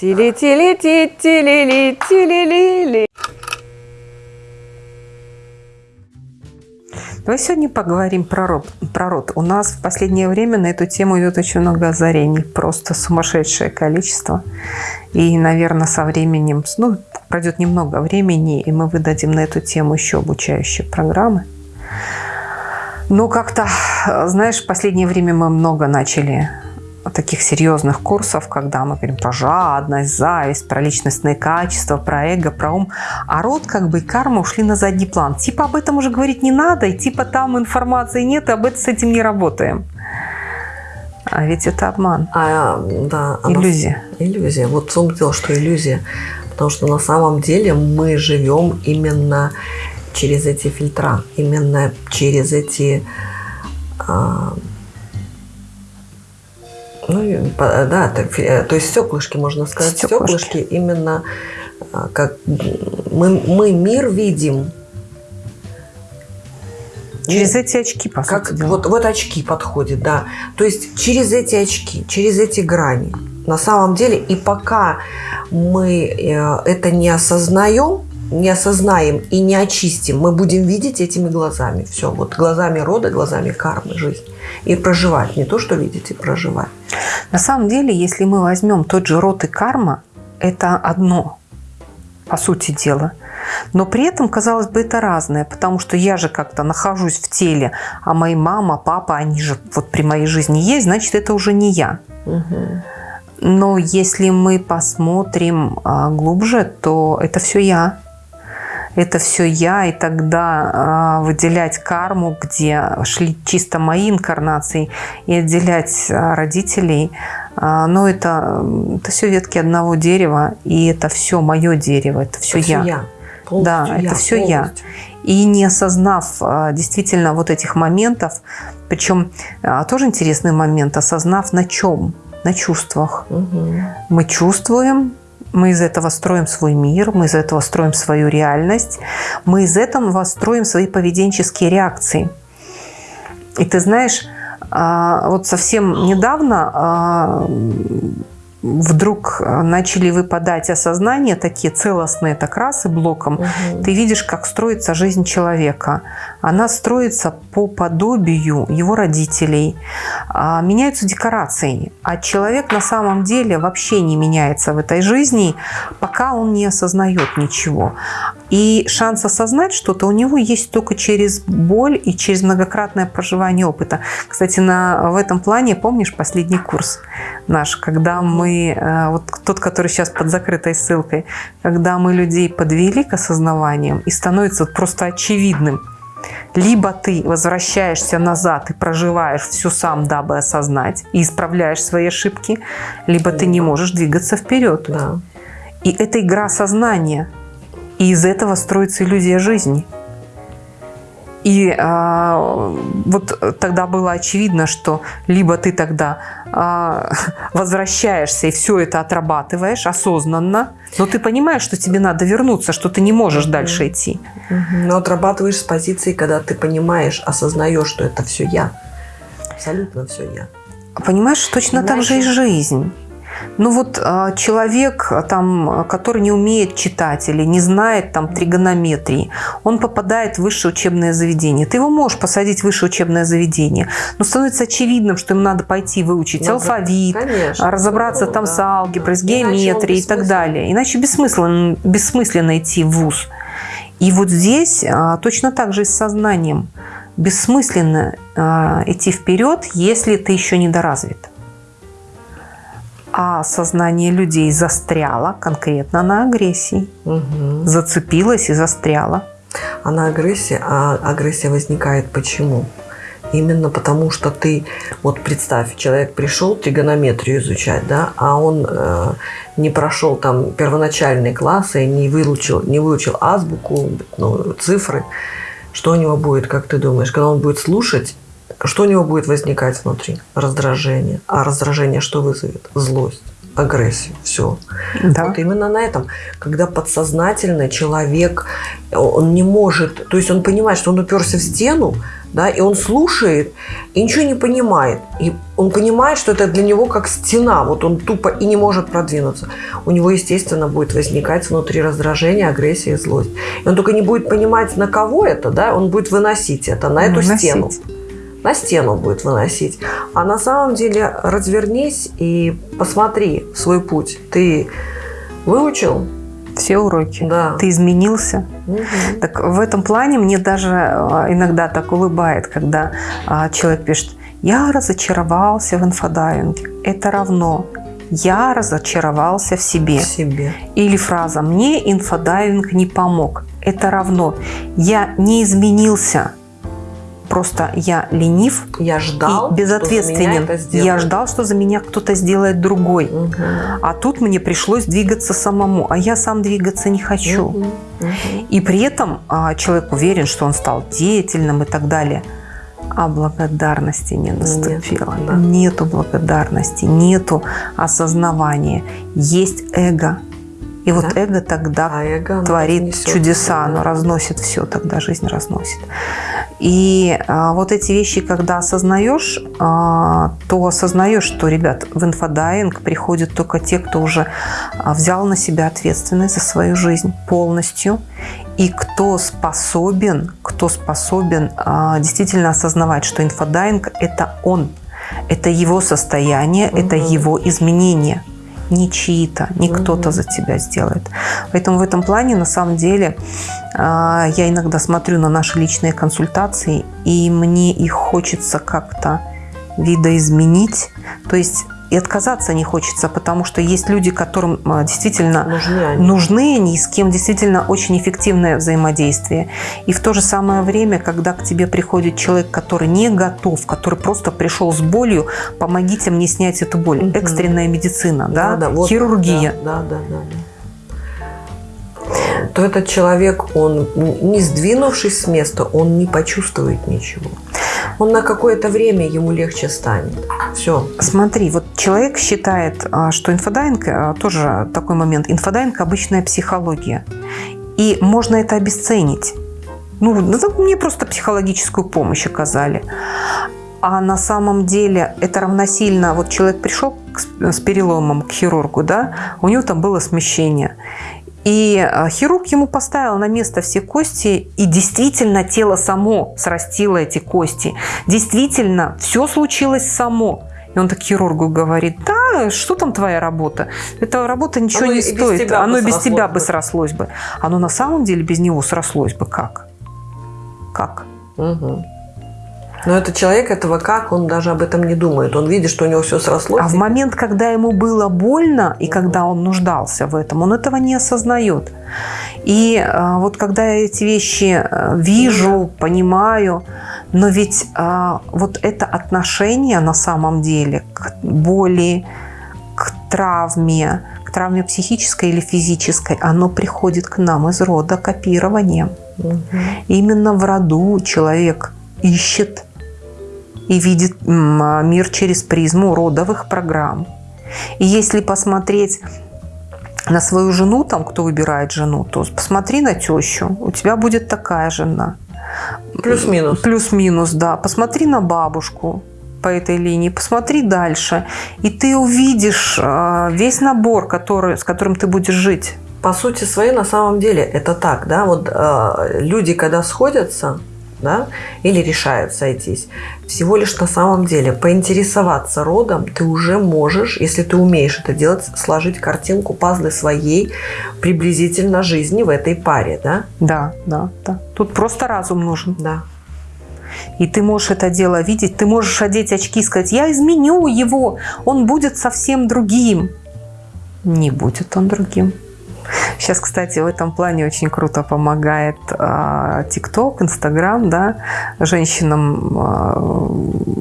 Тили-тили-ти-тили-ли-тили-ли-ли. Давай сегодня поговорим про род, про род. У нас в последнее время на эту тему идет очень много озарений. Просто сумасшедшее количество. И, наверное, со временем, ну, пройдет немного времени, и мы выдадим на эту тему еще обучающие программы. Но как-то, знаешь, в последнее время мы много начали таких серьезных курсов, когда мы говорим про жадность, зависть, про личностные качества, про эго, про ум. А род как бы и карма ушли на задний план. Типа об этом уже говорить не надо, и типа там информации нет, и об этом с этим не работаем. А ведь это обман. А, да, иллюзия. Она, иллюзия. Вот в том дело, что иллюзия. Потому что на самом деле мы живем именно через эти фильтра, именно через эти а, ну, да, э, то есть стеклышки, можно сказать, стеклышки, стеклышки именно а, как мы, мы мир видим. Через эти очки, по как, сути Вот, вот очки подходят, да. То есть через эти очки, через эти грани. На самом деле, и пока мы э, это не осознаем, не осознаем и не очистим, мы будем видеть этими глазами. Все, вот глазами рода, глазами кармы, жизнь. И проживать. Не то, что видеть, и проживать. На самом деле, если мы возьмем тот же род и карма, это одно, по сути дела. Но при этом, казалось бы, это разное, потому что я же как-то нахожусь в теле, а мои мама, папа, они же вот при моей жизни есть, значит, это уже не я. Угу. Но если мы посмотрим а, глубже, то это все я это все я, и тогда э, выделять карму, где шли чисто мои инкарнации, и отделять э, родителей, э, ну это, это все ветки одного дерева, и это все мое дерево, это все это я. Все я. да, я, это все полностью. я. И не осознав действительно вот этих моментов, причем тоже интересный момент, осознав на чем, на чувствах. Угу. Мы чувствуем, мы из этого строим свой мир, мы из этого строим свою реальность, мы из этого строим свои поведенческие реакции. И ты знаешь, а, вот совсем недавно а, вдруг начали выпадать осознания такие целостные, так раз и блоком, угу. ты видишь, как строится жизнь человека. Она строится по подобию его родителей. А, меняются декорации, а человек на самом деле вообще не меняется в этой жизни, пока он не осознает ничего. И шанс осознать что-то у него есть только через боль и через многократное проживание опыта. Кстати, на, в этом плане, помнишь последний курс наш, когда мы, э, вот тот, который сейчас под закрытой ссылкой, когда мы людей подвели к осознаваниям и становится просто очевидным, либо ты возвращаешься назад и проживаешь все сам, дабы осознать, и исправляешь свои ошибки, либо ты не можешь двигаться вперед. Да. И это игра сознания. И из этого строится иллюзия жизни. И а, вот тогда было очевидно, что либо ты тогда а, возвращаешься и все это отрабатываешь осознанно, но ты понимаешь, что тебе надо вернуться, что ты не можешь -hmm. дальше идти. -hmm. Но отрабатываешь с позиции, когда ты понимаешь, осознаешь, что это все я. Абсолютно все я. Понимаешь, точно Иначе... так же и жизнь. Ну вот а, человек, там, который не умеет читать или не знает там тригонометрии, он попадает в высшее учебное заведение. Ты его можешь посадить в высшее учебное заведение, но становится очевидным, что ему надо пойти выучить надо, алфавит, конечно, разобраться ну, там да. с алгеброй, с геометрией и так далее. Иначе бессмысленно, бессмысленно идти в ВУЗ. И вот здесь а, точно так же и с сознанием. Бессмысленно а, идти вперед, если ты еще недоразвит а сознание людей застряло конкретно на агрессии. Угу. Зацепилось и застряло. А на агрессии, а агрессия возникает почему? Именно потому, что ты, вот представь, человек пришел тригонометрию изучать, да, а он э, не прошел там первоначальные классы, не выучил, не выучил азбуку, ну, цифры. Что у него будет, как ты думаешь, когда он будет слушать что у него будет возникать внутри? Раздражение. А раздражение что вызовет? Злость агрессию. Все. Да. Вот именно на этом. Когда подсознательно человек, он не может, то есть он понимает, что он уперся в стену, да, и он слушает и ничего не понимает. И он понимает, что это для него как стена, вот он тупо и не может продвинуться. У него, естественно, будет возникать внутри раздражение, агрессия и злость. И он только не будет понимать, на кого это, да, он будет выносить это на эту Выносить. стену. На стену будет выносить. А на самом деле развернись и посмотри свой путь. Ты выучил? Все уроки. Да. Ты изменился. Мгм. Так в этом плане мне даже а, иногда так улыбает, когда а, человек пишет, я разочаровался в инфодайвинге. Это равно я разочаровался в себе. В себе. Или фраза «мне инфодайвинг не помог». Это равно я не изменился. Просто я ленив Я ждал, и безответственен. я ждал, что за меня кто-то сделает другой. Мгм. А тут мне пришлось двигаться самому, а я сам двигаться не хочу. Мгм. Мгм. И при этом а, человек уверен, что он стал деятельным и так далее. А благодарности не наступило. да. Нету благодарности, нету осознавания. Есть эго. И вот Да. эго тогда А эго, творит чудеса, всё, оно да. разносит все, тогда жизнь разносит. И а, вот эти вещи, когда осознаешь, а, то осознаешь, что, ребят, в инфодайвинг приходят только те, кто уже а, взял на себя ответственность за свою жизнь полностью, и кто способен, кто способен а, действительно осознавать, что инфодайвинг – это он, это его состояние, это Мгм. его изменения не чьи-то, не Мгм. кто-то за тебя сделает. Поэтому в этом плане, на самом деле, а, я иногда смотрю на наши личные консультации, и мне их хочется как-то видоизменить. То есть и отказаться не хочется, потому что есть люди, которым а, действительно Нужны они. нужны они, с кем действительно очень эффективное взаимодействие. И в то же самое время, когда к тебе приходит человек, который не готов, который просто пришел с болью, помогите мне снять эту боль. Мгм. Экстренная медицина, да, вот, хирургия. Да, да, да, да. То этот человек, он не сдвинувшись с места, он не почувствует ничего. Он на какое-то время ему легче станет. Все. Смотри, вот человек считает, а, что инфодайвинг, а, тоже такой момент, инфодайвинг – обычная психология. И можно это обесценить. Ну, ну, мне просто психологическую помощь оказали. А на самом деле это равносильно, вот человек пришел с переломом к хирургу, да, у него там было смещение. И а, хирург ему поставил на место все кости, и действительно тело само срастило эти кости. Действительно, все случилось само. И он так хирургу говорит, да, что там твоя работа? Эта работа ничего Оно не стоит. Оно без тебя бы». бы срослось бы. Оно на самом деле без него срослось бы как? Как? Угу. Но этот человек этого как, он даже об этом не думает. Он видит, что у него все срослось. А в момент, когда ему было больно и когда он нуждался в этом, он этого не осознает. И а, вот когда я эти вещи а, вижу, понимаю, но ведь а, вот это отношение на самом деле к боли, к травме, к травме психической или физической, оно приходит к нам из рода копирования. Мгм. Именно в роду человек ищет и видит а, мир через призму родовых программ. И если посмотреть на свою жену, там, кто выбирает жену, то посмотри на тещу, у тебя будет такая жена. Плюс-минус. Плюс-минус, да. Посмотри на бабушку по этой линии, посмотри дальше, и ты увидишь а, весь набор, который, с которым ты будешь жить. По сути своей, на самом деле, это так, да, вот э, люди, когда сходятся, да, или решают сойтись, всего лишь на самом деле поинтересоваться родом ты уже можешь, если ты умеешь это делать, сложить картинку, пазлы своей приблизительно жизни в этой паре, да, Да, да, да. Тут просто разум нужен. да. И ты можешь это дело видеть, ты можешь одеть очки и сказать, я изменю его, он будет совсем другим. Не будет он другим. Сейчас, кстати, в этом плане очень круто помогает а, ТикТок, Инстаграм, да, женщинам. а,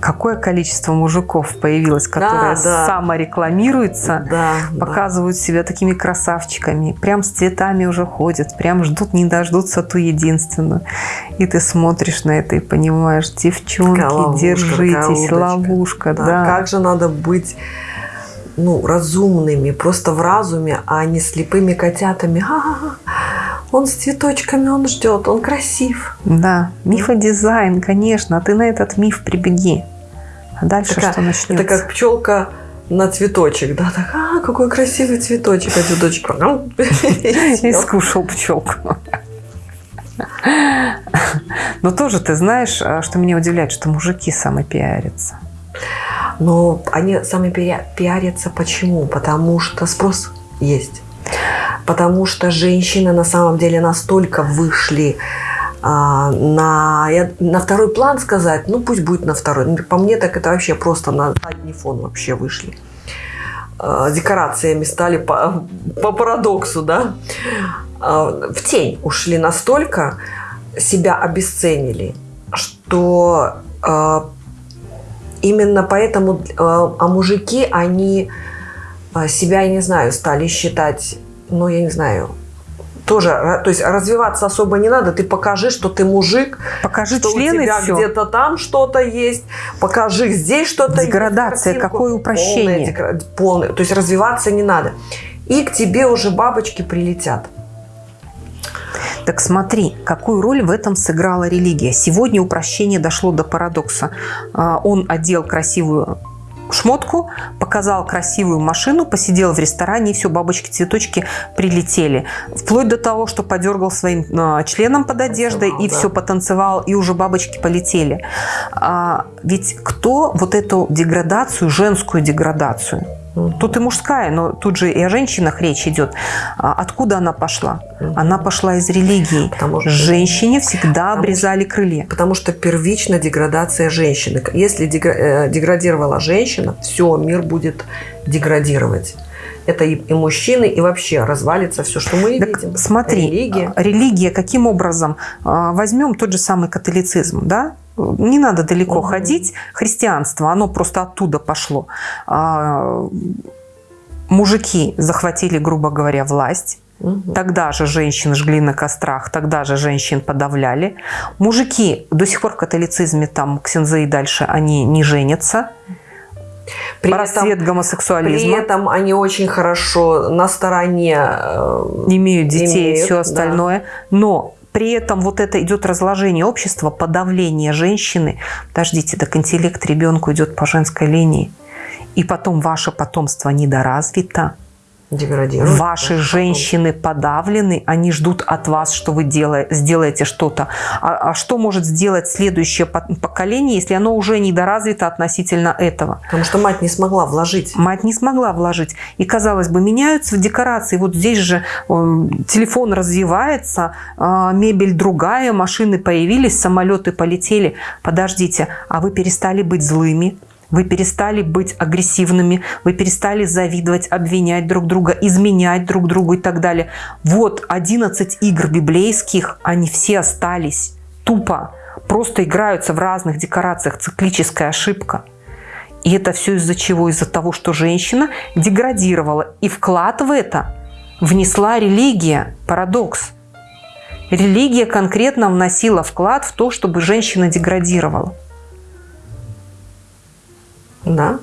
какое количество мужиков появилось, которые да. саморекламируются, Да, да. показывают себя такими красавчиками, прям с цветами уже ходят, прям ждут, не дождутся ту единственную. И ты смотришь на это и понимаешь, девчонки, ловушка, держитесь, ловушка, Да, да. Как же надо быть ну, разумными, просто в разуме, а не слепыми котятами. Ха-ха-ха. Он с цветочками, он ждет, он красив. Да, мифодизайн, конечно. А ты на этот миф прибеги. А дальше Такая- что начнется? Это как пчелка на цветочек, да, так, а, какой красивый цветочек, а цветочек И скушал пчелку. Но тоже ты знаешь, а, что меня удивляет, что мужики самопиарятся. Но они сами пиа- пиарятся почему? Потому что спрос есть. Потому что женщины на самом деле настолько вышли а, на, я- на второй план сказать, ну пусть будет на второй. Ну, По мне так это вообще просто на задний фон вообще вышли. А, Декорациями стали по, по парадоксу, да. А, В тень ушли настолько, себя обесценили, что а, именно поэтому, э, а мужики, они э, себя, я не знаю, стали считать, ну, я не знаю, тоже, ра- то есть развиваться особо не надо, ты покажи, что ты мужик, Покажи что члены у тебя где-то там что-то есть, покажи здесь что-то есть, Деградация, картинку. какое упрощение. Полное полное. то есть развиваться не надо. И к тебе уже бабочки прилетят. Так смотри, какую роль в этом сыграла религия. Сегодня упрощение дошло до парадокса. А, Он одел красивую шмотку, показал красивую машину, посидел в ресторане, и все, бабочки-цветочки прилетели. Вплоть до того, что подергал своим а, членом под одеждой, и да. все потанцевал, и уже бабочки полетели. А, ведь кто вот эту деградацию, женскую деградацию, Тут и мужская, но тут же и о женщинах речь идет. А Откуда она пошла? Она пошла из религии. Потому что- Женщине всегда обрезали крылья. Потому что первично деградация женщины. Если э, деградировала женщина, все, мир будет деградировать. Это и, и мужчины, и вообще развалится все, что мы Так видим. смотри, Религия. религия каким образом? А, Возьмем тот же самый католицизм, да? Не надо далеко Мгм. ходить. Христианство, оно просто оттуда пошло. А, Мужики захватили, грубо говоря, власть. Тогда же женщин жгли на кострах, тогда же женщин подавляли. Мужики до сих пор в католицизме, там, ксензы и дальше, они не женятся. При Рассвет этом, гомосексуализма. при этом они очень хорошо на стороне э, имеют детей и Имеют, все да. остальное. Но при этом вот это идет разложение общества, подавление женщины. Подождите, так интеллект ребенку идет по женской линии. И потом ваше потомство недоразвито. Деградируют. Ваши Потом- женщины подавлены, они ждут от вас, что вы дела- сделаете что-то. А, а что может сделать следующее по- поколение, если оно уже недоразвито относительно этого? Потому что мать не смогла вложить. Мать не смогла вложить. И, казалось бы, меняются в декорации. Вот здесь же м, телефон развивается, а, мебель другая, машины появились, самолеты полетели. Подождите, а вы перестали быть злыми? Вы перестали быть агрессивными, вы перестали завидовать, обвинять друг друга, изменять друг другу и так далее. Вот 11 игр библейских, они все остались тупо, просто играются в разных декорациях, циклическая ошибка. И это все из-за чего? Из-за того, что женщина деградировала. И вклад в это внесла религия. Парадокс. Религия конкретно вносила вклад в то, чтобы женщина деградировала. Да.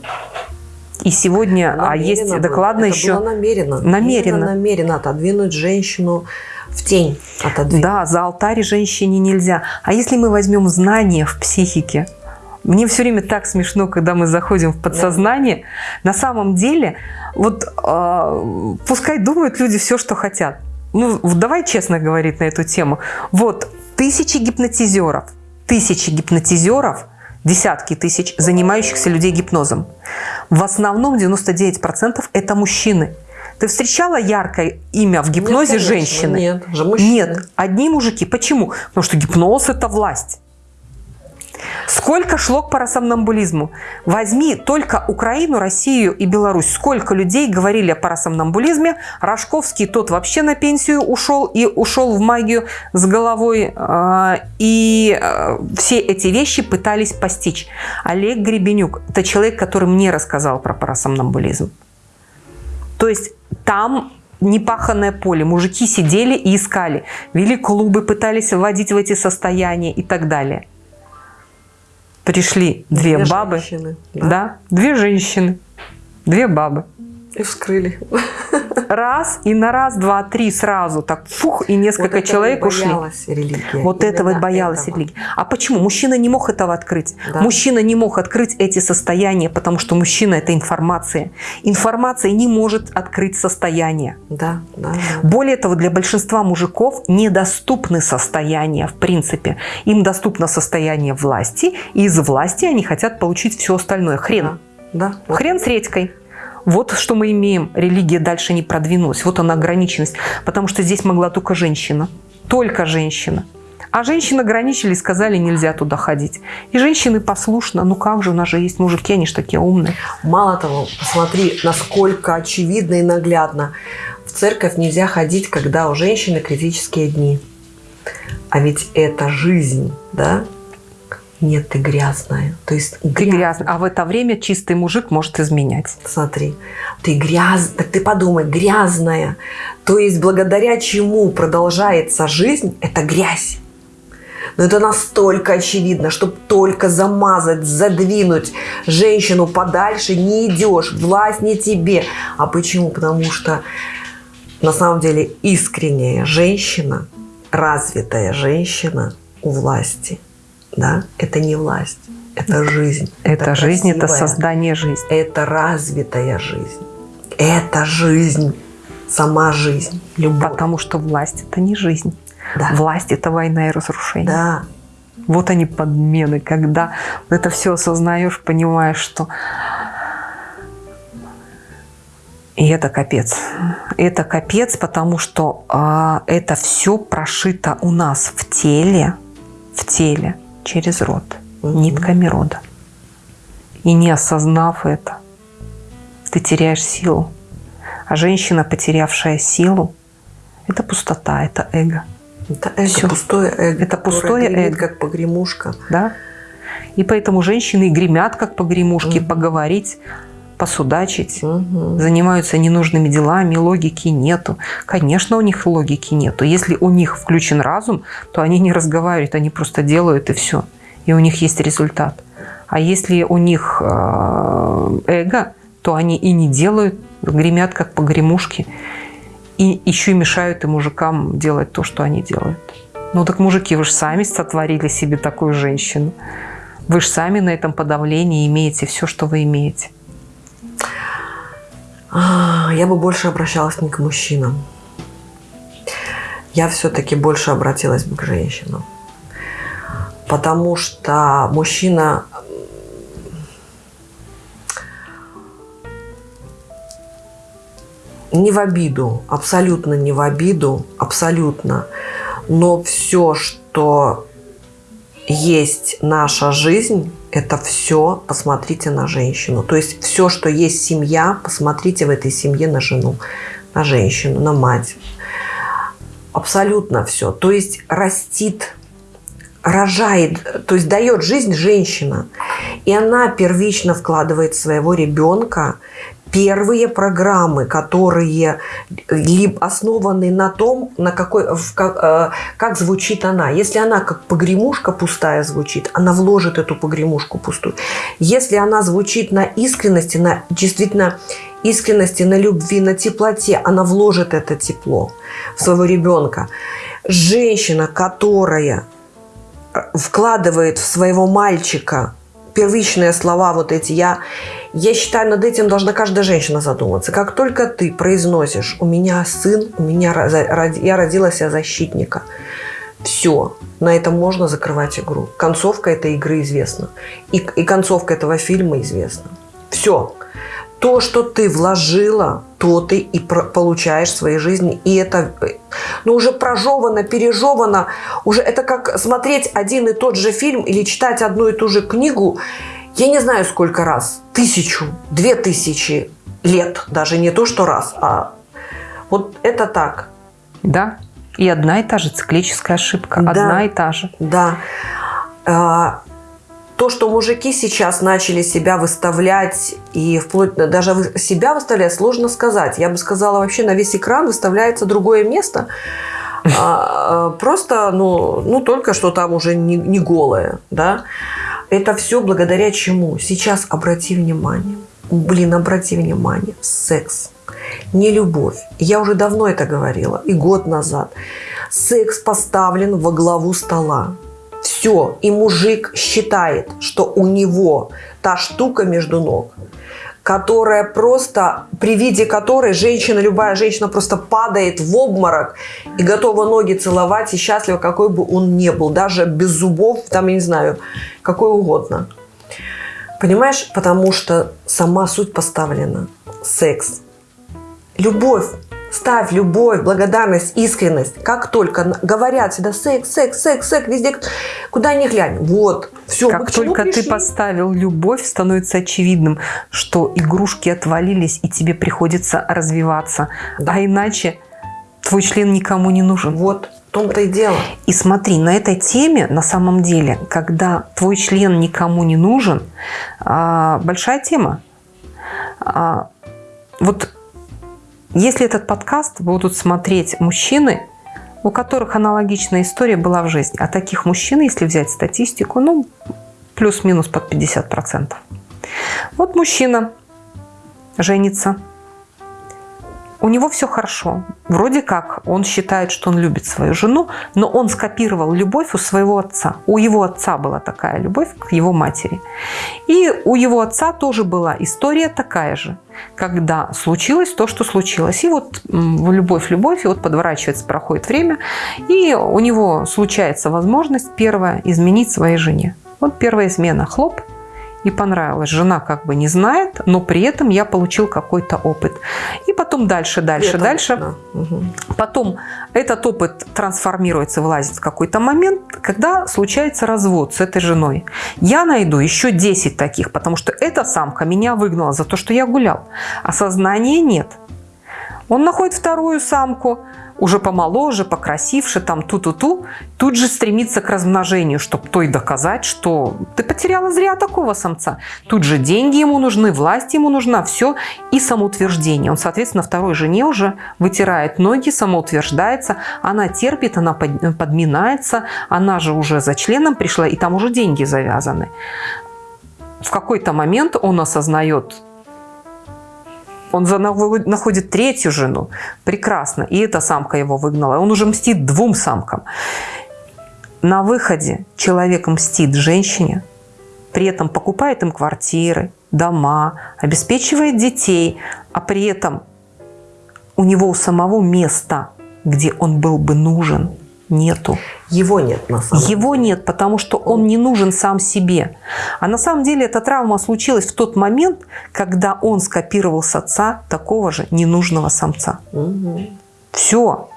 И сегодня, а Намеренно есть было. докладно Это еще... было намеренно. Намеренно. Намеренно отодвинуть женщину в тень. Отодвинуть. Да, за алтарь женщине нельзя. А если мы возьмем знания в психике? Мне все время так смешно, когда мы заходим в подсознание. На самом деле, вот э, пускай думают люди все, что хотят. Ну, давай честно говорить на эту тему. Вот тысячи гипнотизеров, тысячи гипнотизеров, десятки тысяч занимающихся людей гипнозом. В основном 99% это мужчины. Ты встречала яркое имя в гипнозе Нет, конечно, женщины? Нет, же мужчины. Нет, одни мужики. Почему? Потому что гипноз – это власть. Сколько шло к парасомнамбулизму? Возьми только Украину, Россию и Беларусь. Сколько людей говорили о парасомнамбулизме. Рожковский тот вообще на пенсию ушел и ушел в магию с головой. а, И а, все эти вещи пытались постичь. Олег Гребенюк – это человек, который мне рассказал про парасомнамбулизм. То есть там непаханное поле. Мужики сидели и искали. Вели клубы, пытались вводить в эти состояния и так далее. Пришли две, Две бабы. женщины, Да. да. две женщины. Две бабы. И вскрыли. Раз, и на раз, два, три сразу так фух, и несколько вот человек этого ушли. религия. Вот Именно этого боялась этого. религия. А почему? Мужчина не мог этого открыть. Да. Мужчина не мог открыть эти состояния, потому что мужчина – это информация. Информация не может открыть состояние. Да, да, да. Более того, для большинства мужиков недоступны состояния, в принципе. Им доступно состояние власти, и из власти они хотят получить все остальное. Хрен. Да, вот. Хрен с редькой. Вот что мы имеем. Религия дальше не продвинулась. Вот она ограниченность. Потому что здесь могла только женщина. Только женщина. А женщины ограничили, сказали, нельзя туда ходить. И женщины послушно. Ну как же, у нас же есть мужики, они же такие умные. Мало того, посмотри, насколько очевидно и наглядно. В церковь нельзя ходить, когда у женщины критические дни. А ведь это жизнь, да? Нет, ты грязная. То есть Ты грязный. А в это время чистый мужик может изменять. Смотри, ты гряз, так ты подумай, грязная. То есть благодаря чему продолжается жизнь, это грязь. Но это настолько очевидно, чтобы только замазать, задвинуть женщину подальше, не идешь, власть не тебе. А почему? Потому что на самом деле искренняя женщина, развитая женщина у власти, да, это не власть, это жизнь. Это, жизнь, это красивая, создание жизни. это развитая жизнь. Это жизнь, сама жизнь, любовь. Потому что власть – это не жизнь. Да. Власть – это война и разрушение. Да, Вот они подмены, когда это все осознаешь, понимаешь, что и это капец. Это капец, потому что а, это все прошито у нас в теле, в теле через род, Мгм. нитками рода. И не осознав это, ты теряешь силу. А женщина, потерявшая силу, это пустота, это эго. это эго, Всё. пустое эго. Это пустое эго. как погремушка. да? И поэтому женщины гремят, как погремушки, Мгм. поговорить, посудачить, Мгм. занимаются ненужными делами, логики нету. Конечно, у них логики нету. Если у них включен разум, то они не разговаривают, они просто делают и все. И у них есть результат. А если у них э, эго, то они и не делают, гремят, как погремушки, и еще и мешают и мужикам делать то, что они делают. Ну так, мужики, вы же сами сотворили себе такую женщину. Вы же сами на этом подавлении имеете все, что вы имеете. А, Я бы больше обращалась не к мужчинам. Я все-таки больше обратилась бы к женщинам. Потому что мужчина не в обиду, абсолютно не в обиду, абсолютно. Но все, что есть наша жизнь, это все посмотрите на женщину. То есть все, что есть семья, посмотрите в этой семье на жену, на женщину, на мать. Абсолютно все. То есть растит, рожает, то есть дает жизнь женщина. И она первично вкладывает своего ребенка первые программы, которые либо основаны на том, на какой, в как, э, как звучит она. Если она как погремушка пустая звучит, она вложит эту погремушку пустую. Если она звучит на искренности, на действительно искренности, на любви, на теплоте, она вложит это тепло в своего ребенка. Женщина, которая вкладывает в своего мальчика первичные слова вот эти, я, я считаю, над этим должна каждая женщина задуматься. Как только ты произносишь «у меня сын, у меня, я родила себя защитника», все, на этом можно закрывать игру. Концовка этой игры известна. И, и концовка этого фильма известна. Все. То, что ты вложила, то ты и получаешь в своей жизни. И это ну, уже прожевано, пережевано. Уже это как смотреть один и тот же фильм или читать одну и ту же книгу. Я не знаю, сколько раз. Тысячу, две тысячи лет. Даже не то, что раз, а вот это так. Да. И одна и та же циклическая ошибка. Да. Одна и та же. Да. То, что мужики сейчас начали себя выставлять, и вплоть даже себя выставлять, сложно сказать. Я бы сказала, вообще на весь экран выставляется другое место. Просто, ну, ну только что там уже не, не голое, да. Это все благодаря чему? Сейчас обрати внимание. Блин, обрати внимание. Секс. Не любовь. Я уже давно это говорила, и год назад. Секс поставлен во главу стола. Все. И мужик считает, что у него та штука между ног, которая просто, при виде которой женщина, любая женщина просто падает в обморок и готова ноги целовать и счастлива, какой бы он ни был, даже без зубов, там, я не знаю, какой угодно. Понимаешь? Потому что сама суть поставлена. Секс. Любовь. Ставь любовь, благодарность, искренность. Как только говорят всегда секс, секс, секс, секс, везде, куда ни глянь. Вот, все. Как только пришли? ты поставил любовь, становится очевидным, что игрушки отвалились, и тебе приходится развиваться. Да. А иначе твой член никому не нужен. Вот, в том-то и дело. И смотри, на этой теме, на самом деле, когда твой член никому не нужен, а, большая тема. А, вот если этот подкаст будут смотреть мужчины, у которых аналогичная история была в жизни, а таких мужчин, если взять статистику, ну, плюс-минус под 50%. Вот мужчина женится, у него все хорошо. Вроде как он считает, что он любит свою жену, но он скопировал любовь у своего отца. У его отца была такая любовь к его матери. И у его отца тоже была история такая же, когда случилось то, что случилось. И вот любовь, любовь, и вот подворачивается, проходит время, и у него случается возможность первая изменить своей жене. Вот первая измена. Хлоп – и понравилось. Жена как бы не знает, но при этом я получил какой-то опыт. И потом дальше, дальше, это, дальше. Да. Угу. Потом этот опыт трансформируется, вылазит в какой-то момент, когда случается развод с этой женой. Я найду еще 10 таких, потому что эта самка меня выгнала за то, что я гулял. Осознания нет. Он находит вторую самку, уже помоложе, покрасивше, там ту-ту-ту, тут же стремится к размножению, чтобы той доказать, что ты потеряла зря такого самца. Тут же деньги ему нужны, власть ему нужна, все, и самоутверждение. Он, соответственно, второй жене уже вытирает ноги, самоутверждается, она терпит, она подминается, она же уже за членом пришла, и там уже деньги завязаны. В какой-то момент он осознает он находит третью жену. Прекрасно. И эта самка его выгнала. Он уже мстит двум самкам. На выходе человек мстит женщине, при этом покупает им квартиры, дома, обеспечивает детей, а при этом у него у самого места, где он был бы нужен – нету. Его нет на самом Его деле. нет, потому что он не нужен сам себе. А на самом деле эта травма случилась в тот момент, когда он скопировал с отца такого же ненужного самца. Угу. Все.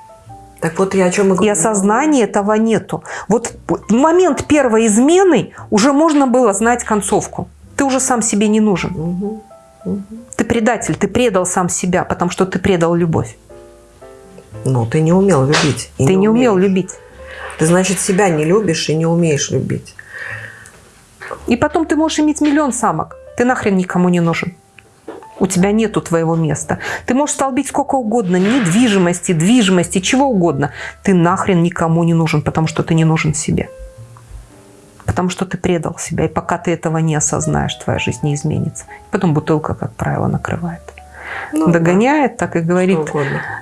Так вот я о чем и говорю. И осознания этого нету. Вот в момент первой измены уже можно было знать концовку. Ты уже сам себе не нужен. Угу. Угу. Ты предатель, ты предал сам себя, потому что ты предал любовь. Ну, ты не умел любить. Ты не, не умел любить. Ты, значит, себя не любишь и не умеешь любить. И потом ты можешь иметь миллион самок. Ты нахрен никому не нужен. У тебя нету твоего места. Ты можешь столбить сколько угодно, недвижимости, движимости, чего угодно. Ты нахрен никому не нужен, потому что ты не нужен себе. Потому что ты предал себя. И пока ты этого не осознаешь, твоя жизнь не изменится. Потом бутылка, как правило, накрывает. Ну, догоняет, да. так и говорит.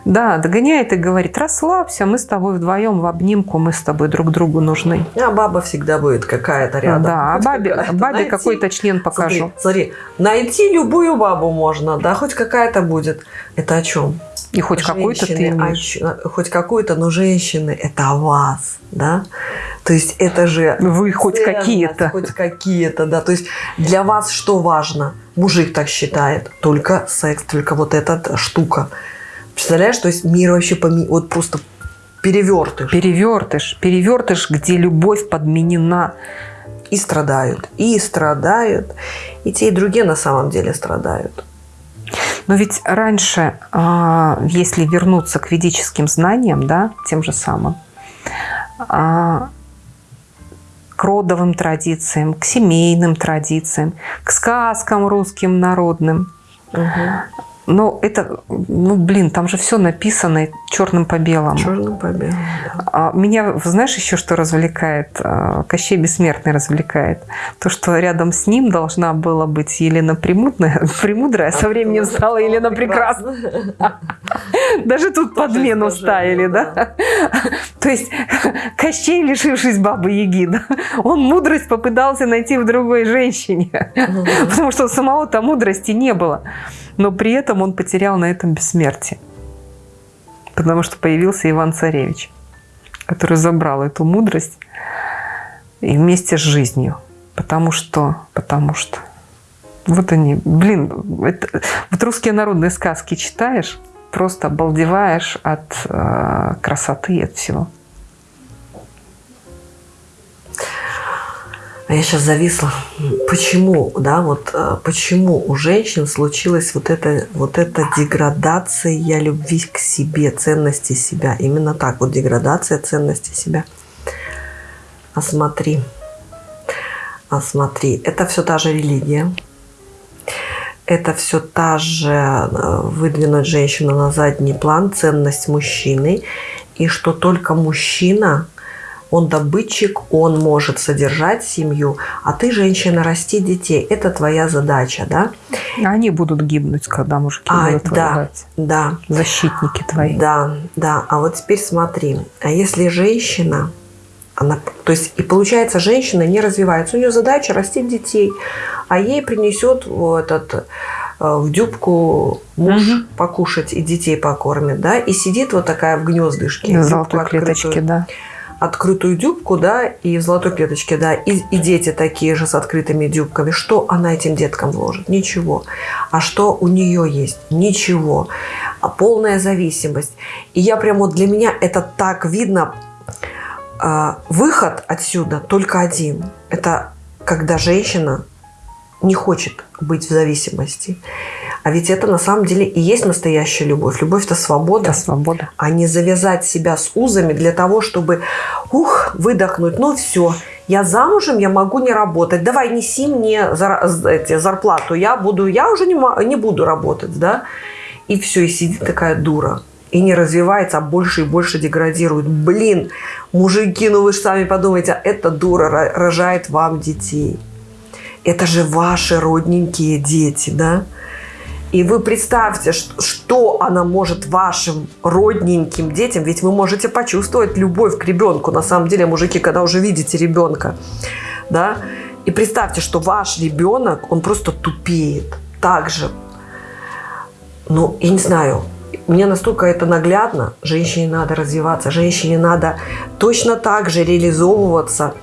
Да, догоняет и говорит, расслабься, мы с тобой вдвоем в обнимку, мы с тобой друг другу нужны. А баба всегда будет какая-то рядом. Да, а бабе, бабе какой-то член покажу. Смотри, смотри, найти любую бабу можно, да, хоть какая-то будет. Это о чем? И хоть какую-то ты имеешь. Хоть какую-то, но женщины – это о вас, да? То есть это же… Вы хоть какие-то. Хоть какие-то, да. То есть для вас что важно? Мужик так считает. Только секс, только вот эта штука. Представляешь, то есть мир вообще поми... вот просто перевертыш. Перевертыш. Перевертыш, где любовь подменена. И страдают. И страдают. И те, и другие на самом деле страдают. Но ведь раньше, а, если вернуться к ведическим знаниям, да, тем же самым, а, к родовым традициям, к семейным традициям, к сказкам русским народным. Угу. Но это, ну, блин, там же все написано черным по белому. Черным по белому, да. А меня, знаешь, еще что развлекает? А, Кощей Бессмертный развлекает. То, что рядом с ним должна была быть Елена Премудрая, Премудрая а со временем стала Елена Прекрасная. Даже тут подмену ставили, да? То есть Кощей, лишившись бабы Яги, он мудрость попытался найти в другой женщине. Потому что у самого-то мудрости не было но при этом он потерял на этом бессмертие. Потому что появился Иван-Царевич, который забрал эту мудрость и вместе с жизнью. Потому что, потому что, вот они, блин, это, вот русские народные сказки читаешь, просто обалдеваешь от э, красоты, от всего. Я сейчас зависла. Почему, да, вот э, почему у женщин случилась вот эта, вот эта деградация любви к себе, ценности себя? Именно так, вот деградация ценности себя. А смотри, а это все та же религия, это все та же э, выдвинуть женщину на задний план, ценность мужчины, и что только мужчина – он добытчик, он может содержать семью, а ты, женщина, расти детей. Это твоя задача, да? Они будут гибнуть, когда мужики а, будут да, воевать. Да, Защитники твои. Да, да. А вот теперь смотри. А если женщина, она, то есть и получается, женщина не развивается. У нее задача растить детей, а ей принесет вот этот э, в дюбку муж угу. покушать и детей покормит, да, и сидит вот такая в гнездышке. В золотой клеточке, да открытую дюбку, да, и в золотой клеточке, да, и, и дети такие же с открытыми дюбками. Что она этим деткам вложит? Ничего. А что у нее есть? Ничего. А полная зависимость. И я прям вот для меня это так видно. А, выход отсюда только один. Это когда женщина не хочет быть в зависимости. А ведь это на самом деле и есть настоящая любовь. Любовь – это свобода. Это свобода. А не завязать себя с узами для того, чтобы, ух, выдохнуть. Ну все, я замужем, я могу не работать. Давай, неси мне зар, эти, зарплату. Я, буду, я уже не, не буду работать. Да? И все, и сидит такая дура. И не развивается, а больше и больше деградирует. Блин, мужики, ну вы же сами подумайте, а эта дура рожает вам детей. Это же ваши родненькие дети, да? И вы представьте, что она может вашим родненьким детям, ведь вы можете почувствовать любовь к ребенку, на самом деле, мужики, когда уже видите ребенка, да, и представьте, что ваш ребенок, он просто тупеет, так же, ну, я не знаю, мне настолько это наглядно, женщине надо развиваться, женщине надо точно так же реализовываться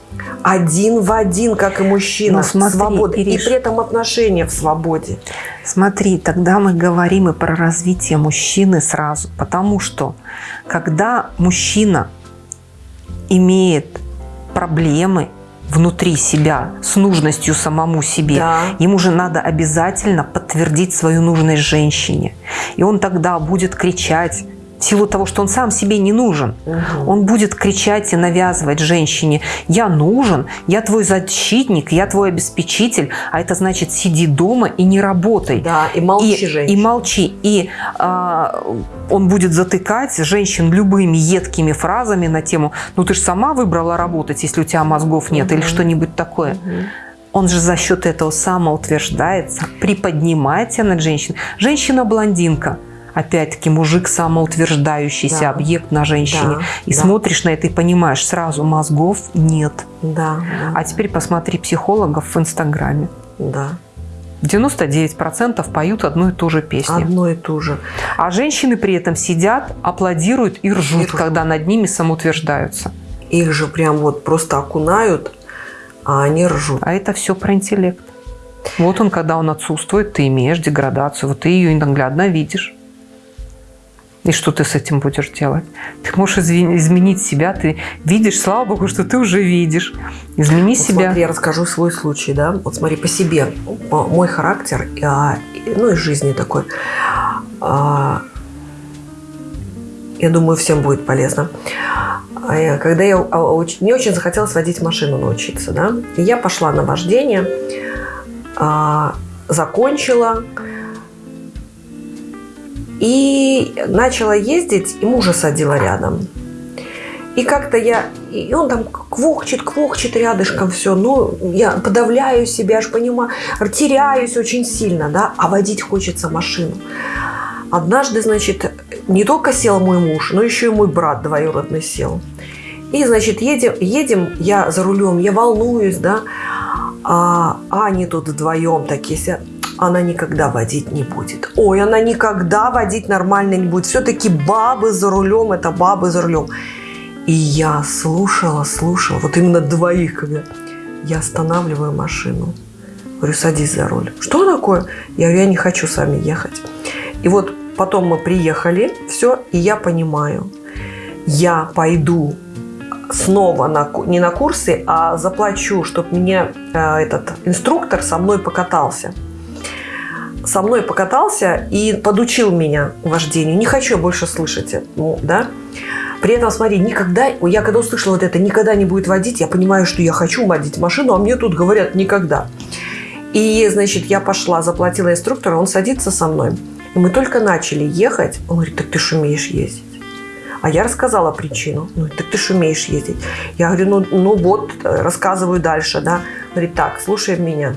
один в один, как и мужчина, в свободе. И при этом отношения в свободе. Смотри, тогда мы говорим и про развитие мужчины сразу. Потому что, когда мужчина имеет проблемы внутри себя с нужностью самому себе, да. ему же надо обязательно подтвердить свою нужность женщине. И он тогда будет кричать, силу того, что он сам себе не нужен. Угу. Он будет кричать и навязывать женщине, я нужен, я твой защитник, я твой обеспечитель, а это значит сиди дома и не работай. Да, и молчи, и, женщина. И молчи. И а, он будет затыкать женщин любыми едкими фразами на тему, ну ты же сама выбрала работать, если у тебя мозгов нет, угу. или что-нибудь такое. Угу. Он же за счет этого самоутверждается, приподнимается над женщиной. Женщина-блондинка – опять-таки, мужик самоутверждающийся да. объект на женщине. Да. И да. смотришь на это и понимаешь, сразу мозгов нет. Да, да, а теперь посмотри психологов в Инстаграме. Да. 99% поют одну и ту же песню. Одну и ту же. А женщины при этом сидят, аплодируют и ржут, и ржут. когда над ними самоутверждаются. Их же прям вот просто окунают, а они ржут. А это все про интеллект. Вот он, когда он отсутствует, ты имеешь деградацию. Вот ты ее наглядно видишь. И что ты с этим будешь делать? Ты можешь изменить себя, ты видишь, слава богу, что ты уже видишь. Измени вот себя. Смотри, я расскажу свой случай, да. Вот смотри, по себе. Мой характер, а, ну и жизни такой. А, я думаю, всем будет полезно. А, когда я не очень захотелось водить машину научиться, да, и я пошла на вождение, закончила, И начала ездить, и мужа садила рядом. И как-то я, и он там квохчет, квохчет рядышком все. Ну, я подавляю себя, аж понимаю, теряюсь очень сильно, да, а водить хочется машину. Однажды, значит, не только сел мой муж, но еще и мой брат двоюродный сел. И, значит, едем, едем, я за рулем, я волнуюсь, да, а, а они тут вдвоем такие сидят. Она никогда водить не будет. Ой, она никогда водить нормально не будет. Все-таки бабы за рулем, это бабы за рулем. И я слушала, слушала, вот именно двоих, когда я останавливаю машину. Говорю, садись за руль. Что такое? Я говорю, я не хочу с вами ехать. И вот потом мы приехали, все, и я понимаю, я пойду снова на, не на курсы, а заплачу, чтобы мне э, этот инструктор со мной покатался. Со мной покатался и подучил меня вождению. Не хочу больше слышать это, ну, да. При этом, смотри, никогда, я когда услышала вот это, никогда не будет водить, я понимаю, что я хочу водить машину, а мне тут говорят никогда. И, значит, я пошла, заплатила инструктора, он садится со мной. И мы только начали ехать, он говорит, так ты же умеешь ездить. А я рассказала причину. Ну, так ты же умеешь ездить. Я говорю, ну, ну вот, рассказываю дальше, да. Говорит, так, слушай меня.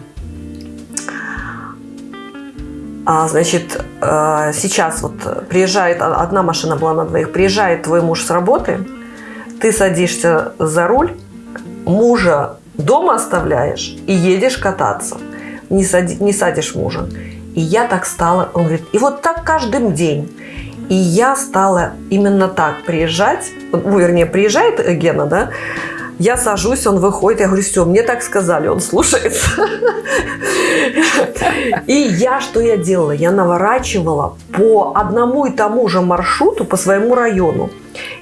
А, значит, э, сейчас вот приезжает, одна машина была на двоих, приезжает твой муж с работы, ты садишься за руль, мужа дома оставляешь и едешь кататься. Не, сади, не садишь мужа. И я так стала, он говорит, и вот так каждый день. И я стала именно так приезжать, ну, вернее, приезжает Гена, да, я сажусь, он выходит, я говорю, все, мне так сказали, он слушается. И я что я делала? Я наворачивала по одному и тому же маршруту по своему району.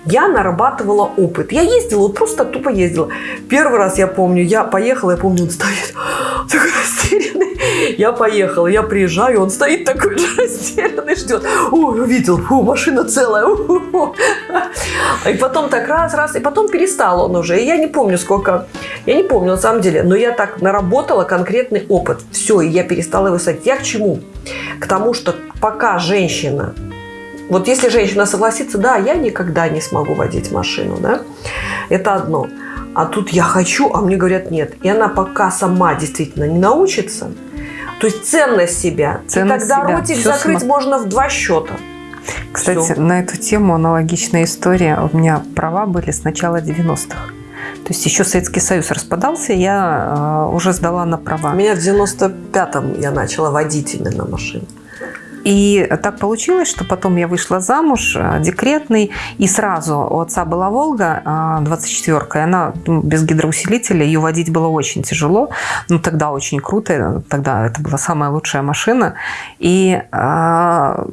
Я нарабатывала опыт. Я ездила, вот просто тупо ездила. Первый раз я помню, я поехала, я помню, он стоит. Я поехала, я приезжаю, он стоит такой же растерянный, ждет. Ой, увидел, фу, машина целая. И потом так раз, раз, и потом перестал он уже. И я не помню, сколько, я не помню на самом деле, но я так наработала конкретный опыт. Все, и я перестала его садить. Я к чему? К тому, что пока женщина вот если женщина согласится, да, я никогда не смогу водить машину, да, это одно. А тут я хочу, а мне говорят нет. И она пока сама действительно не научится, то есть ценность себя. Ценность и тогда себя. ротик Все закрыть см... можно в два счета. Кстати, Все. на эту тему аналогичная история. У меня права были с начала 90-х. То есть еще Советский Союз распадался, я э, уже сдала на права. У меня в 95-м я начала водить именно машину. И так получилось, что потом я вышла замуж, э, декретный, и сразу у отца была «Волга» 24-ка, и она ну, без гидроусилителя, ее водить было очень тяжело, ну тогда очень круто, тогда это была самая лучшая машина. И а,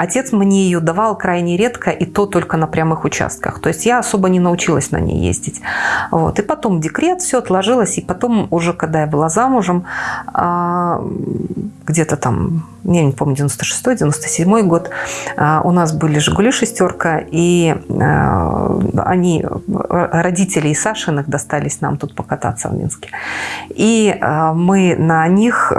Отец мне ее давал крайне редко, и то только на прямых участках. То есть я особо не научилась на ней ездить. Вот. И потом декрет, все отложилось. И потом уже, когда я была замужем, а, где-то там, я не помню, 96-97 год, а, у нас были «Жигули» шестерка, и а, они, родители и Сашиных, достались нам тут покататься в Минске. И мы на них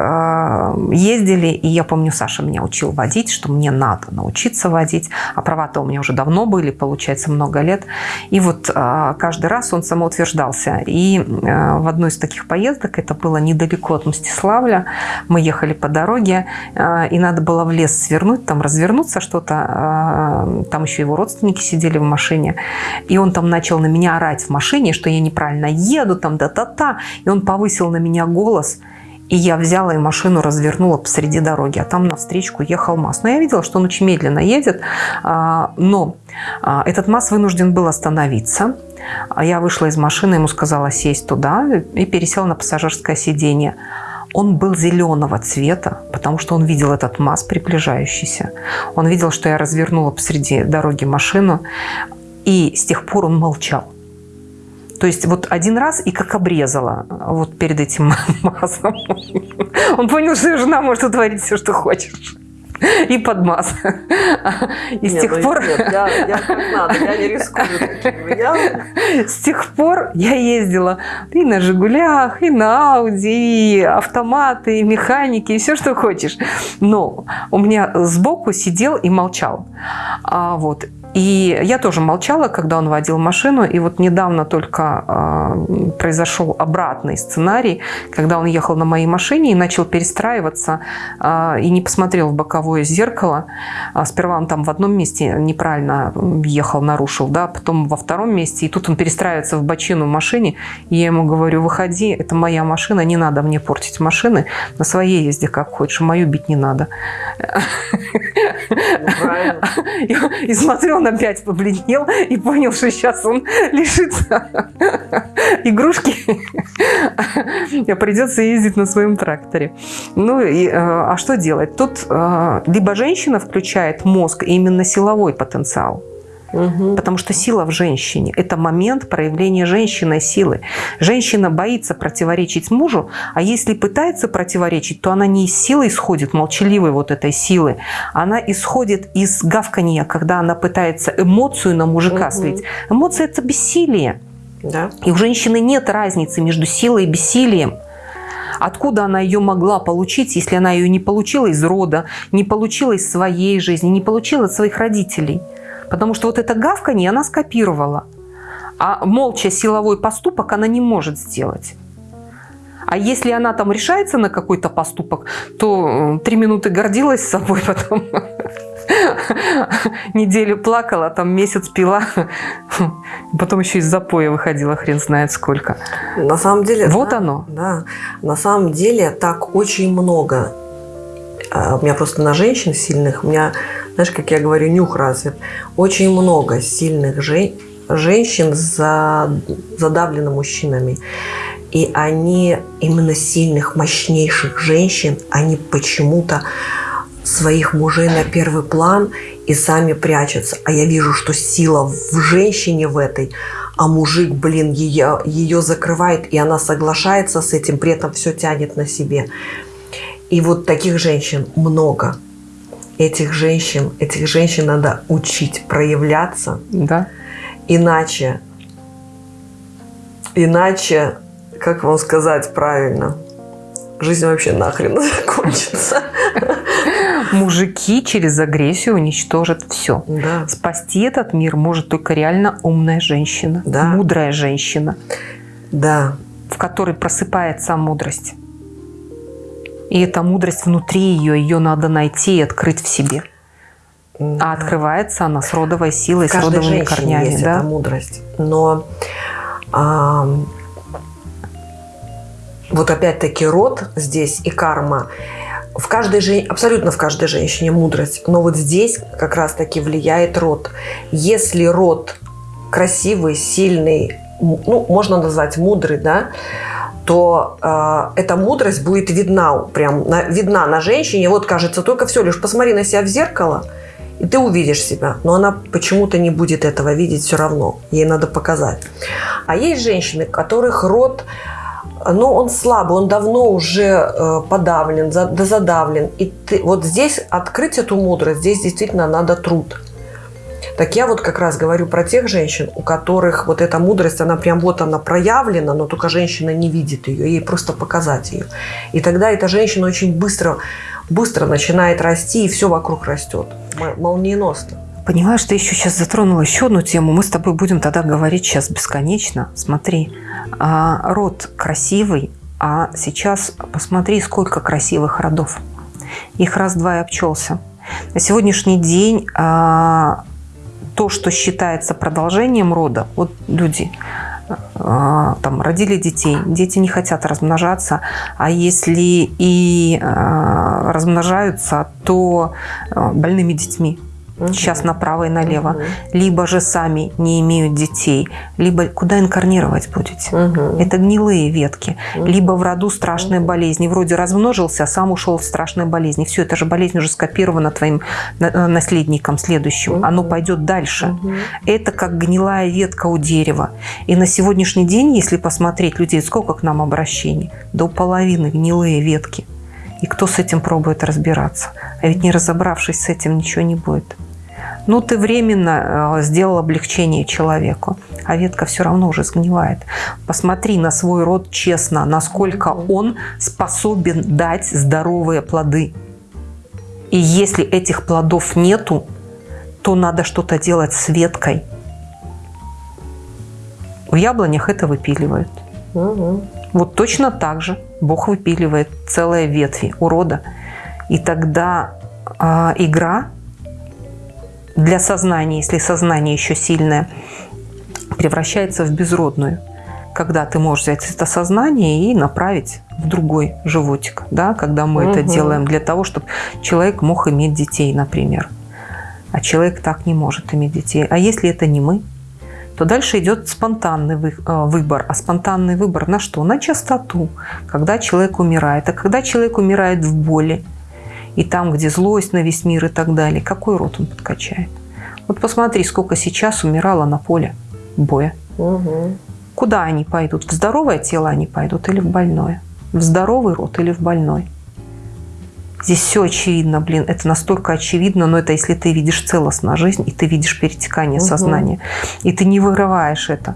ездили, и я помню, Саша меня учил водить, что мне надо научиться водить. А права-то у меня уже давно были, получается, много лет. И вот а, каждый раз он самоутверждался. И а, в одной из таких поездок, это было недалеко от Мстиславля, мы ехали по дороге, а, и надо было в лес свернуть, там развернуться что-то. Там еще его родственники сидели в машине. И он там начал на меня орать в машине, что я неправильно еду, там да-та-та. И он повысил на меня голос – и я взяла и машину развернула посреди дороги, а там навстречу ехал МАЗ. Но я видела, что он очень медленно едет, а, но а, этот МАЗ вынужден был остановиться. Я вышла из машины, ему сказала сесть туда и пересела на пассажирское сиденье. Он был зеленого цвета, потому что он видел этот МАЗ приближающийся. Он видел, что я развернула посреди дороги машину, и с тех пор он молчал. То есть вот один раз и как обрезала вот перед этим маслом. Он понял, что жена может утворить все, что хочешь. и подмаз. И с Не, тех ну, пор... нет, я, я надо, я не рискую. Я- С тех пор я ездила и на «Жигулях», и на «Ауди», и автоматы, и механики, и все, что хочешь. Но у меня сбоку сидел и молчал. А, вот. И я тоже молчала, когда он водил машину. И вот недавно только а, произошел обратный сценарий, когда он ехал на моей машине и начал перестраиваться а, и не посмотрел в боковое зеркало. А, сперва он там в одном месте неправильно ехал, нарушил, да, потом во втором месте. И тут он перестраивается в бочину в машине. И я ему говорю, выходи, это моя машина, не надо мне портить машины. На своей езде как хочешь, мою бить не надо. Ну, и смотрю, он опять побледнел и понял, что сейчас он лишится игрушки. Придется ездить на своем тракторе. Ну, и, э, а что делать? Тут э, либо женщина включает мозг, именно силовой потенциал, Мгм. Потому что сила в женщине – это момент проявления женщиной силы. Женщина боится противоречить мужу, а если пытается противоречить, то она не из силы исходит, молчаливой вот этой силы. Она исходит из гавкания, когда она пытается эмоцию на мужика Мгм. слить. Эмоция – это бессилие. Да. И у женщины нет разницы между силой и бессилием. Откуда она ее могла получить, если она ее не получила из рода, не получила из своей жизни, не получила от своих родителей? Потому что вот это гавканье она скопировала. А молча силовой поступок она не может сделать. А если она там решается на какой-то поступок, то три минуты гордилась собой, потом неделю плакала, там месяц пила, потом еще из запоя выходила хрен знает сколько. На самом деле... Вот да, оно. Да. На самом деле так очень много. А, У меня просто на женщин сильных, у меня, знаешь, как я говорю, нюх развит. Очень много сильных жен- женщин за, задавлены мужчинами. И они, именно сильных, мощнейших женщин, они почему-то своих мужей на первый план и сами прячутся. А я вижу, что сила в женщине в этой, а мужик, блин, ее, ее закрывает, и она соглашается с этим, при этом все тянет на себе. И вот таких женщин много. Этих женщин, этих женщин надо учить проявляться, Да. иначе, иначе, как вам сказать правильно, жизнь вообще нахрен закончится. Мужики через агрессию уничтожат все. Да. Спасти этот мир может только реально умная женщина, Да. мудрая женщина, Да, в которой просыпается мудрость. И эта мудрость внутри ее, ее надо найти и открыть в себе. А открывается она с родовой силой, с родовыми корнями. есть да? эта мудрость. Но ам, вот опять-таки род здесь и карма. В каждой жен... абсолютно в каждой женщине мудрость. Но вот здесь как раз-таки влияет род. Если род красивый, сильный, ну, можно назвать мудрый, да, то э, эта мудрость будет видна, прям на- видна на женщине. Вот кажется, только все лишь посмотри на себя в зеркало, и ты увидишь себя. Но она почему-то не будет этого видеть все равно. Ей надо показать. А есть женщины, которых род, ну, он слабый, он давно уже э, подавлен, за- да задавлен. И ты, вот здесь открыть эту мудрость, здесь действительно надо труд. Так я вот как раз говорю про тех женщин, у которых вот эта мудрость, она прям вот она проявлена, но только женщина не видит ее, ей просто показать ее. И тогда эта женщина очень быстро, быстро начинает расти, и все вокруг растет. Молниеносно. Понимаешь, ты еще сейчас затронула еще одну тему. Мы с тобой будем тогда говорить сейчас бесконечно. Смотри, а, род красивый, а сейчас посмотри, сколько красивых родов. Их раз-два и обчелся. На сегодняшний день а, то, что считается продолжением рода, вот люди а, там родили детей, дети не хотят размножаться, а если и а, размножаются, то а, больными детьми сейчас направо и налево, Мгм. либо же сами не имеют детей, либо куда инкарнировать будете. Мгм. Это гнилые ветки. Мгм. Либо в роду страшные болезни. Вроде размножился, а сам ушел в страшные болезни. Все, это же болезнь уже скопирована твоим э, наследником следующим. Мгм. Оно пойдет дальше. Мгм. Это как гнилая ветка у дерева. И на сегодняшний день, если посмотреть людей, сколько к нам обращений? До половины гнилые ветки. И кто с этим пробует разбираться? А ведь не разобравшись с этим, ничего не будет. Ну, ты временно э, сделал облегчение человеку, а ветка все равно уже сгнивает. Посмотри на свой род честно, насколько он способен дать здоровые плоды. И если этих плодов нету, то надо что-то делать с веткой. В яблонях это выпиливают. Угу. Вот точно так же Бог выпиливает целые ветви урода. И тогда э, игра для сознания, если сознание еще сильное, превращается в безродную. Когда ты можешь взять это сознание и направить в другой животик, да, когда мы угу. это делаем для того, чтобы человек мог иметь детей, например. А человек так не может иметь детей. А если это не мы, то дальше идет спонтанный э, выбор. А спонтанный выбор на что? На частоту, когда человек умирает. А когда человек умирает в боли, и там, где злость на весь мир и так далее, какой род он подкачает? Вот посмотри, сколько сейчас умирало на поле боя. Угу. Куда они пойдут? В здоровое тело они пойдут или в больное? В здоровый род или в больной? Здесь все очевидно, блин, это настолько очевидно, но это если ты видишь целостно жизнь, и ты видишь перетекание угу. сознания, и ты не вырываешь это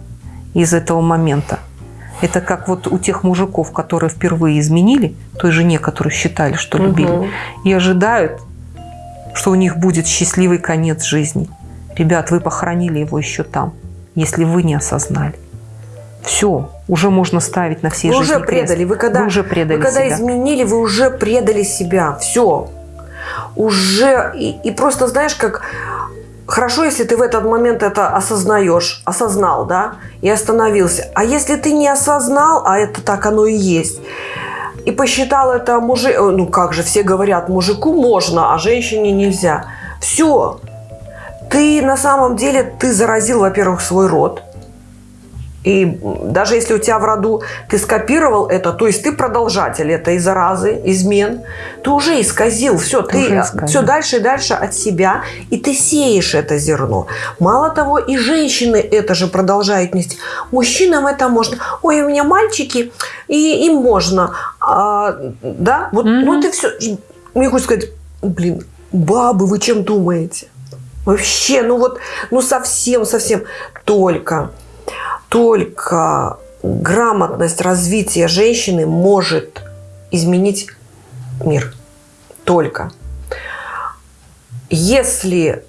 из этого момента. Это как вот у тех мужиков, которые впервые изменили той жене, которую считали, что любили, угу. и ожидают, что у них будет счастливый конец жизни. Ребят, вы похоронили его еще там, если вы не осознали. Все, уже можно ставить на всей вы жизни уже предали. Крест. Вы когда, вы уже предали вы когда себя. изменили, вы уже предали себя. Все. Уже. И, и просто знаешь, как хорошо, если ты в этот момент это осознаешь, осознал, да, и остановился. А если ты не осознал, а это так оно и есть, и посчитал это мужик, ну как же, все говорят, мужику можно, а женщине нельзя. Все. Ты на самом деле, ты заразил, во-первых, свой род, и даже если у тебя в роду ты скопировал это, то есть ты продолжатель этой заразы, измен, ты уже исказил все, ты, ты все дальше и дальше от себя, и ты сеешь это зерно. Мало того, и женщины это же продолжают нести. Мужчинам это можно. Ой, у меня мальчики, и им можно. А, да, вот, mm-hmm. вот и все. Мне хочется сказать, блин, бабы, вы чем думаете? Вообще, ну вот, ну совсем, совсем только только грамотность развития женщины может изменить мир. Только. Если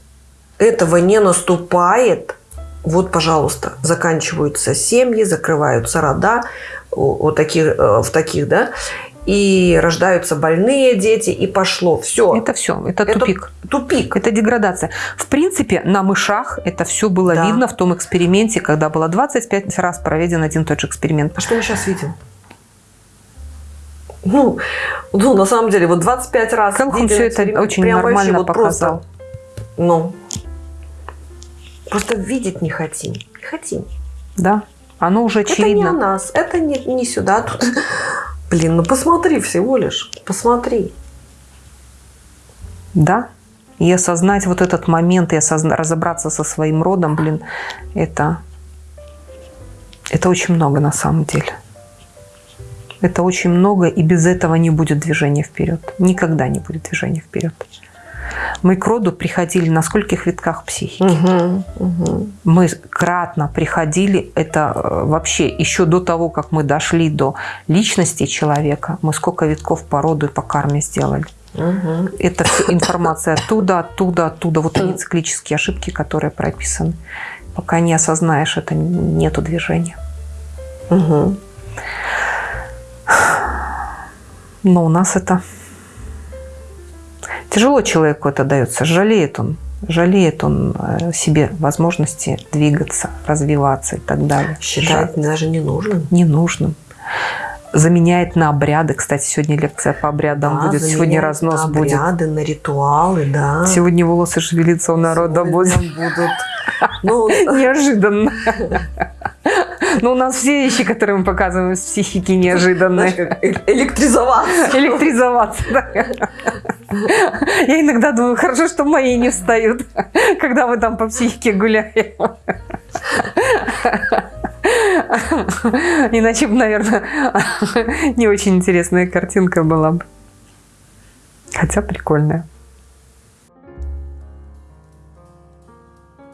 этого не наступает, вот, пожалуйста, заканчиваются семьи, закрываются рода, вот таких, э, в таких, да, и рождаются больные дети, и пошло. Все. Это все, это, это тупик. Тупик. Это деградация. В принципе, на мышах это все было да. видно в том эксперименте, когда было 25 раз проведен один и тот же эксперимент. А что мы сейчас видим? Ну, ну, на самом деле, вот 25 раз. Как он все это очень нормально вот показал. Просто, ну, просто видеть не хотим. Не хотим. Да, оно уже очевидно. Это не о нас, это не, не сюда. Тут Блин, ну посмотри всего лишь, посмотри. Да, и осознать вот этот момент, и осозна... разобраться со своим родом, блин, это, это очень много на самом деле. Это очень много, и без этого не будет движения вперед. Никогда не будет движения вперед мы к роду приходили на скольких витках психики. Угу, угу. Мы кратно приходили, это э, вообще еще до того, как мы дошли до личности человека, мы сколько витков по роду и по карме сделали. Угу. Это информация оттуда, оттуда, оттуда. Вот они циклические ошибки, которые прописаны. Пока не осознаешь это, нету движения. Угу. Но у нас это Тяжело человеку это дается, жалеет он. Жалеет он э, себе возможности двигаться, развиваться и так далее. Считает Жаль. даже ненужным. Ненужным. Заменяет на обряды. Кстати, сегодня лекция по обрядам да, будет. Сегодня разнос на будет. обряды, на ритуалы, да. Сегодня волосы шевелиться у народа будут. будут. Ну, Неожиданно. Но у нас все вещи, которые мы показываем из психики, неожиданные. Электризоваться. Электризоваться, да. Я иногда думаю, хорошо, что мои не встают, когда мы там по психике гуляем. Иначе бы, наверное, не очень интересная картинка была бы. Хотя прикольная.